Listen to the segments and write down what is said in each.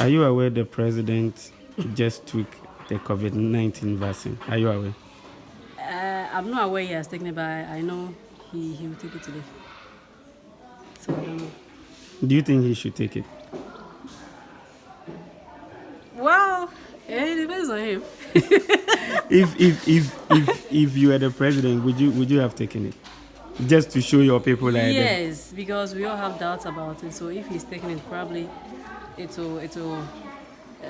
Are you aware the president just took the COVID 19 vaccine? Are you aware? Uh, I'm not aware he has taken it, but I know he, he will take it today. So I don't know. Do you think he should take it? Well, it depends on him. if, if, if, if, if you were the president, would you, would you have taken it? Just to show your people like Yes, because we all have doubts about it. So if he's taking it, probably it will, it will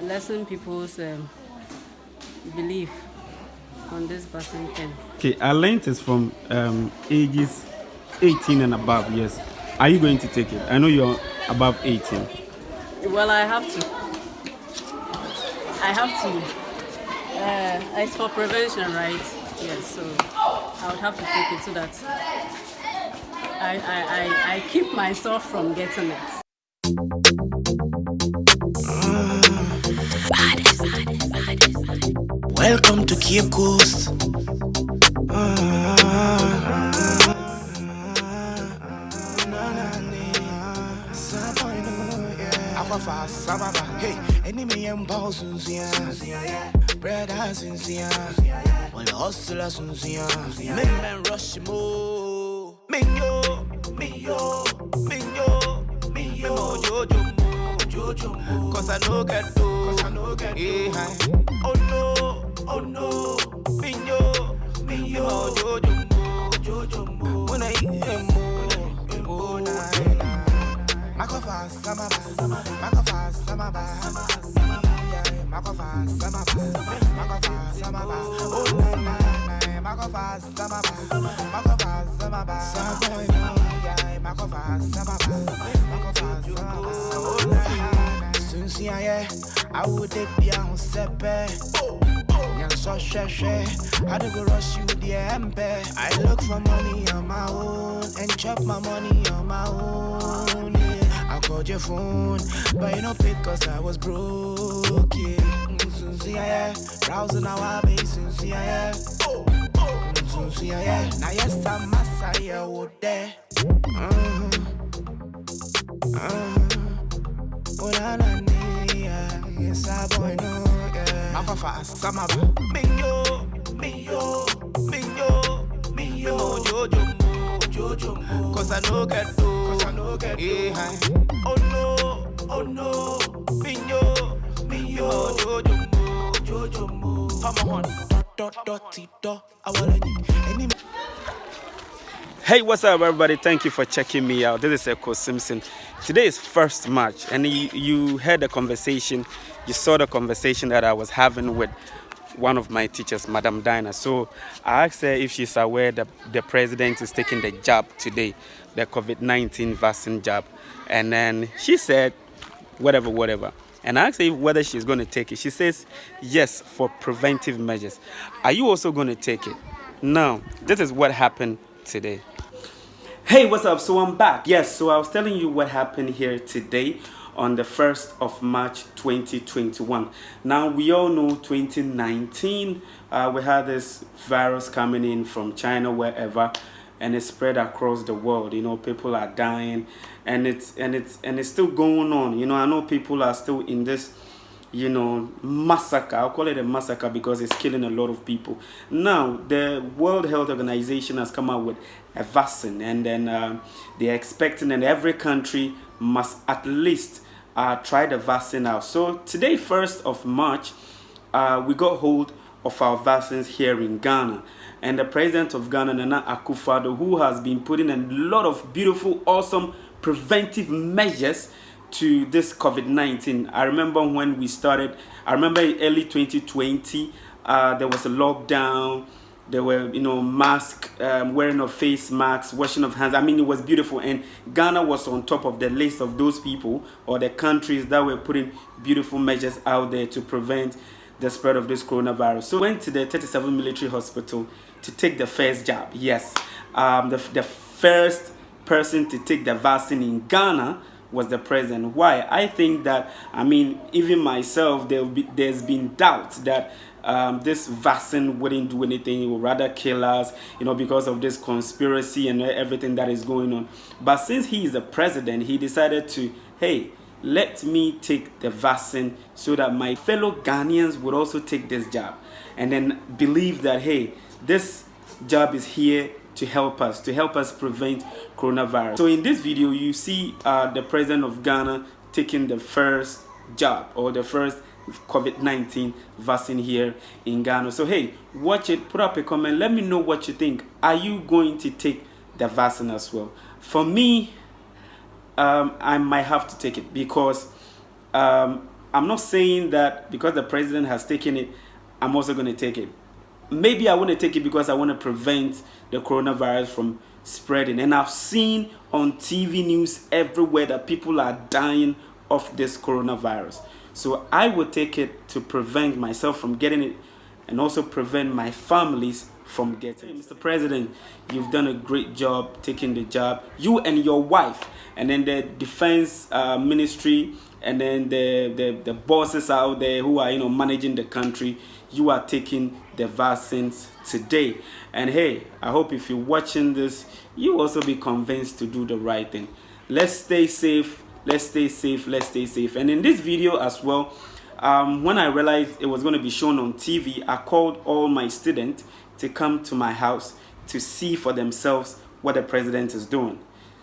lessen people's um, belief on this vaccine thing. Okay, our length is from um, ages 18 and above, yes. Are you going to take it? I know you're above 18. Well, I have to. I have to. Uh, it's for prevention, right? Yes, so I would have to take it so that I, I, I, I keep myself from getting it. Welcome to Cape Coast. Enemy and boss Brother sincere. Well, the hustler sincere. Men men rush mo. Minyo, minyo, minyo, minyo. Jojo jojo. Cause I know get do. Cause I know get do. Oh no. Jojo mo, jojo mo. When I eat na na. Makofa samaba, makofa samaba, makofa samaba, makofa samaba, oh na na na, makofa samaba, makofa samaba, na, samaba, oh na na. Since yeah, I would on sepe. So sheshe, I do go rush you the empe. I look for money on my own and chop my money on my own. Yeah. I called your phone, but you don't pick cause I was broke. Yeah. Mm, yeah, yeah. Browsing our base, since yeah, yeah. Mm, since yeah, yeah. Now yes, I'm Messiah, what there. Mm-hmm. Uh-huh. Oh, na, na. Yes, I boy, no, Jojo jojo. Cause I know get do. Cause I know get do. Yeah. Oh no, oh no. Minyo, minyo. Jojo jojo mo. Fama hon. Dot, dot, dot, dot. I wanna any. Hey, what's up, everybody? Thank you for checking me out. This is Echo Simpson. Today is first March, and you, you heard the conversation, you saw the conversation that I was having with one of my teachers, Madam Dinah. So I asked her if she's aware that the president is taking the jab today, the COVID 19 vaccine jab. And then she said, whatever, whatever. And I asked her whether she's going to take it. She says, yes, for preventive measures. Are you also going to take it? No, this is what happened today. Hey, what's up? So I'm back. Yes, so I was telling you what happened here today on the 1st of March 2021. Now, we all know 2019, uh, we had this virus coming in from China, wherever, and it spread across the world. You know, people are dying, and it's and it's and it's still going on. You know, I know people are still in this you know, massacre. I'll call it a massacre because it's killing a lot of people. Now, the World Health Organization has come out with a vaccine, and then uh, they're expecting that every country must at least uh, try the vaccine out. So today, 1st of March, uh, we got hold of our vaccines here in Ghana. And the president of Ghana, Nana Akufo-Addo, who has been putting a lot of beautiful, awesome preventive measures to this COVID-19. I remember when we started, I remember early 2020, uh, there was a lockdown, there were, you know, mask, um, wearing of face masks, washing of hands. I mean, it was beautiful. And Ghana was on top of the list of those people or the countries that were putting beautiful measures out there to prevent the spread of this coronavirus. So went to the 37 military hospital to take the first jab. Yes, um, the, the first person to take the vaccine in Ghana was the president. Why? I think that, I mean, even myself, there be, there's been doubt that um, this vaccine wouldn't do anything. It would rather kill us, you know, because of this conspiracy and everything that is going on. But since he is the president, he decided to, hey, let me take the vaccine so that my fellow Ghanaians would also take this job and then believe that hey this job is here to help us to help us prevent coronavirus so in this video you see uh, the president of Ghana taking the first jab or the first COVID-19 vaccine here in Ghana. So hey, watch it, put up a comment, let me know what you think. Are you going to take the vaccine as well? For me, um, I might have to take it because um, I'm not saying that because the president has taken it, I'm also going to take it. Maybe I want to take it because I want to prevent the coronavirus from spreading. And I've seen on TV news everywhere that people are dying of this coronavirus. So I would take it to prevent myself from getting it and also prevent my families from getting it. Mr. President, you've done a great job taking the job. You and your wife and then the defense uh, ministry and then the, the, the bosses out there who are you know managing the country you are taking the vaccines today. And hey i hope if you're watching this you also be convinced to do the right thing. Let's stay safe. Let's stay safe. Let's stay safe. And in this video as well um, when i realized it was going to be shown on tv i called all my students to come to my house to see for themselves what the president is doing.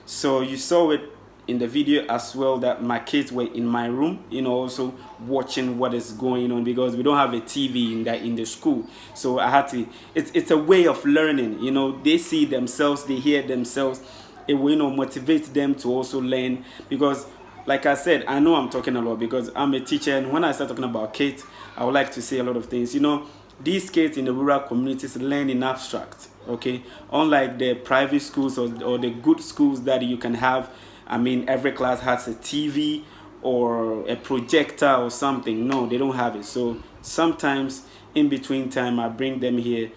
So you saw it in the video as well that my kids were in my room you know also watching what is going on because we don't have a tv in that in the school. So i had to it's it's a way of learning you know. They see themselves they hear themselves. It will you know motivate them to also learn because like i said i know i'm talking a lot because i'm a teacher and when i start talking about kids i would like to say a lot of things. You know these kids in the rural communities learn in abstract okay? Unlike the private schools or, or the good schools that you can have I mean, every class has a TV or a projector or something. No, they don't have it. So sometimes in between time, I bring them here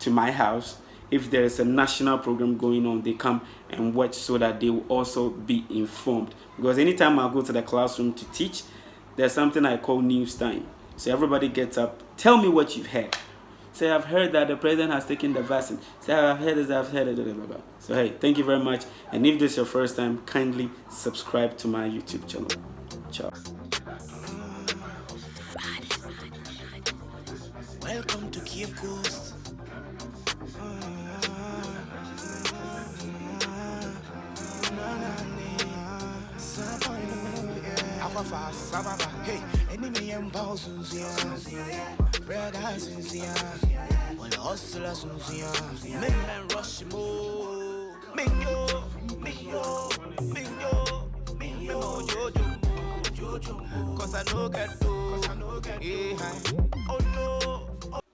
to my house. If there's a national program going on, they come and watch so that they will also be informed. Because anytime I go to the classroom to teach, there's something I call news time. So everybody gets up, tell me what you've heard. Say, I've heard that the president has taken the vaccine. Say, I've heard this, I've heard it. So, hey, thank you very much. And if this is your first time, kindly subscribe to my YouTube channel. Ciao. Welcome to Cape Coast. Mm. Hey, enemy and boss, Red eyes. All the hustlers. Men men rush mo. Mingo, mingo, mingo, mingo. Jojo, jojo. Cause I know get do. Cause I know get do.